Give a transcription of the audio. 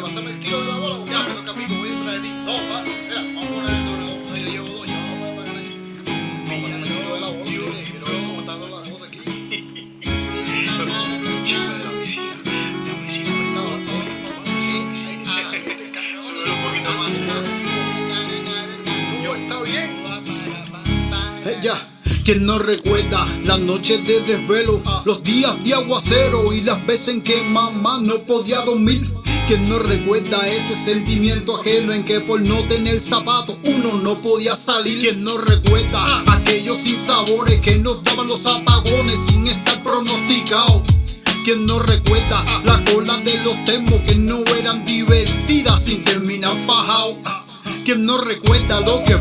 pásame el de la ya, pero capito, voy a mira, vamos a poner el doble yo llevo dos, yo vamos a pagar. Vamos a poner el de la cosas aquí. Yo. Ella, quien no recuerda las noches de desvelo, los días de aguacero y las veces en que mamá no podía dormir. Quien no recuerda ese sentimiento ajeno en que por no tener zapatos uno no podía salir. Quien no recuerda aquellos sinsabores que nos daban los apagones sin estar pronosticados. Quien no recuerda la cola de los termos que no eran divertidas sin terminar fajado. Quien no recuerda lo que